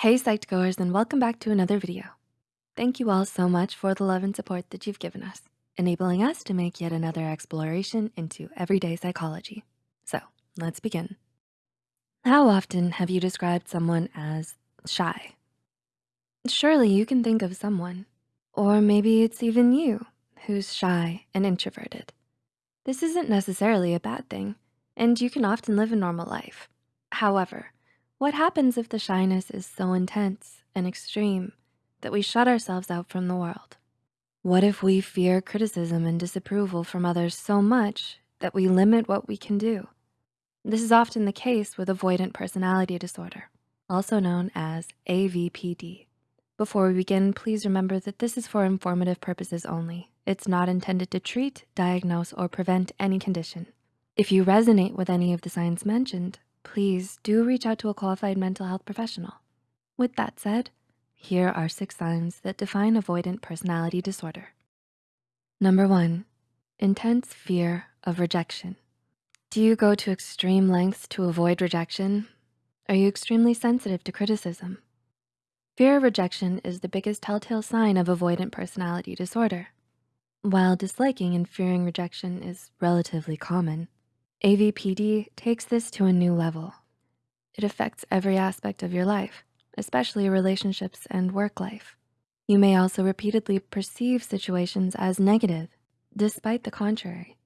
Hey Psych2Goers and welcome back to another video. Thank you all so much for the love and support that you've given us, enabling us to make yet another exploration into everyday psychology. So let's begin. How often have you described someone as shy? Surely you can think of someone, or maybe it's even you who's shy and introverted. This isn't necessarily a bad thing, and you can often live a normal life. However, what happens if the shyness is so intense and extreme that we shut ourselves out from the world? What if we fear criticism and disapproval from others so much that we limit what we can do? This is often the case with avoidant personality disorder, also known as AVPD. Before we begin, please remember that this is for informative purposes only. It's not intended to treat, diagnose, or prevent any condition. If you resonate with any of the signs mentioned, please do reach out to a qualified mental health professional. With that said, here are six signs that define avoidant personality disorder. Number one, intense fear of rejection. Do you go to extreme lengths to avoid rejection? Are you extremely sensitive to criticism? Fear of rejection is the biggest telltale sign of avoidant personality disorder. While disliking and fearing rejection is relatively common, AVPD takes this to a new level. It affects every aspect of your life, especially relationships and work life. You may also repeatedly perceive situations as negative, despite the contrary.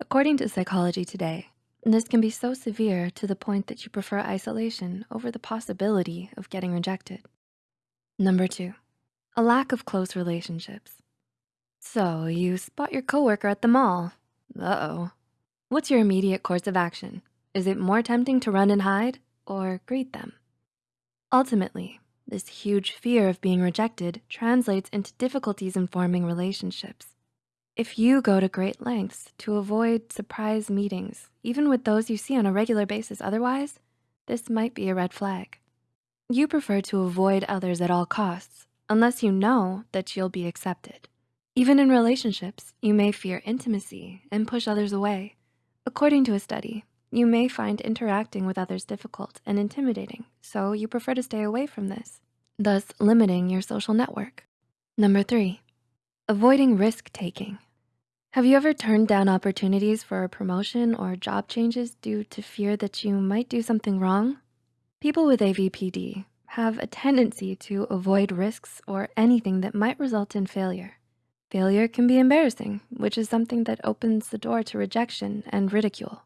According to Psychology Today, this can be so severe to the point that you prefer isolation over the possibility of getting rejected. Number two, a lack of close relationships. So you spot your coworker at the mall. Uh-oh, What's your immediate course of action? Is it more tempting to run and hide or greet them? Ultimately, this huge fear of being rejected translates into difficulties in forming relationships. If you go to great lengths to avoid surprise meetings, even with those you see on a regular basis otherwise, this might be a red flag. You prefer to avoid others at all costs unless you know that you'll be accepted. Even in relationships, you may fear intimacy and push others away. According to a study, you may find interacting with others difficult and intimidating, so you prefer to stay away from this, thus limiting your social network. Number three, avoiding risk-taking. Have you ever turned down opportunities for a promotion or job changes due to fear that you might do something wrong? People with AVPD have a tendency to avoid risks or anything that might result in failure. Failure can be embarrassing, which is something that opens the door to rejection and ridicule.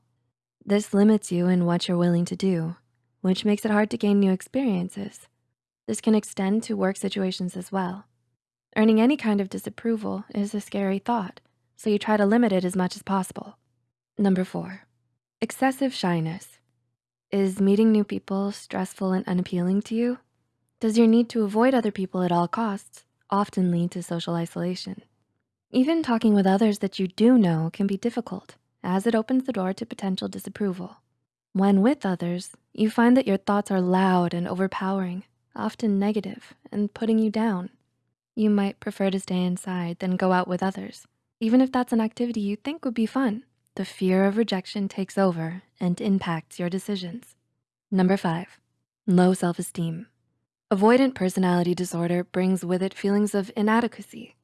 This limits you in what you're willing to do, which makes it hard to gain new experiences. This can extend to work situations as well. Earning any kind of disapproval is a scary thought, so you try to limit it as much as possible. Number four, excessive shyness. Is meeting new people stressful and unappealing to you? Does your need to avoid other people at all costs often lead to social isolation? Even talking with others that you do know can be difficult as it opens the door to potential disapproval. When with others, you find that your thoughts are loud and overpowering, often negative and putting you down. You might prefer to stay inside than go out with others. Even if that's an activity you think would be fun, the fear of rejection takes over and impacts your decisions. Number five, low self-esteem. Avoidant personality disorder brings with it feelings of inadequacy,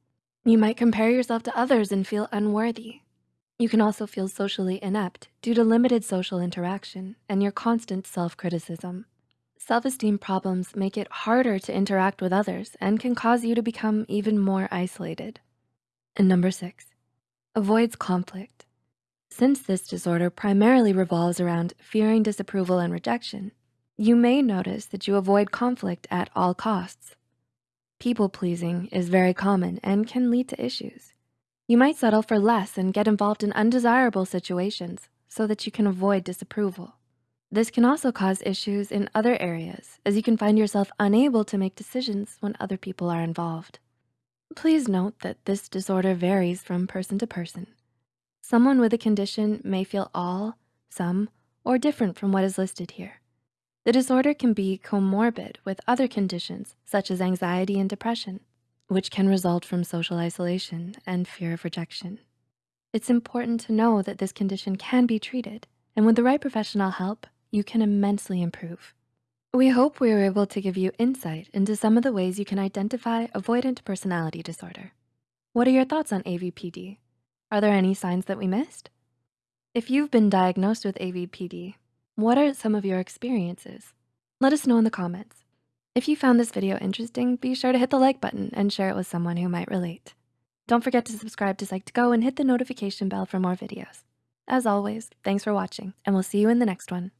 you might compare yourself to others and feel unworthy. You can also feel socially inept due to limited social interaction and your constant self-criticism. Self-esteem problems make it harder to interact with others and can cause you to become even more isolated. And number six, avoids conflict. Since this disorder primarily revolves around fearing disapproval and rejection, you may notice that you avoid conflict at all costs. People-pleasing is very common and can lead to issues. You might settle for less and get involved in undesirable situations so that you can avoid disapproval. This can also cause issues in other areas as you can find yourself unable to make decisions when other people are involved. Please note that this disorder varies from person to person. Someone with a condition may feel all, some, or different from what is listed here. The disorder can be comorbid with other conditions such as anxiety and depression, which can result from social isolation and fear of rejection. It's important to know that this condition can be treated, and with the right professional help, you can immensely improve. We hope we were able to give you insight into some of the ways you can identify avoidant personality disorder. What are your thoughts on AVPD? Are there any signs that we missed? If you've been diagnosed with AVPD, what are some of your experiences? Let us know in the comments. If you found this video interesting, be sure to hit the like button and share it with someone who might relate. Don't forget to subscribe to Psych2Go and hit the notification bell for more videos. As always, thanks for watching and we'll see you in the next one.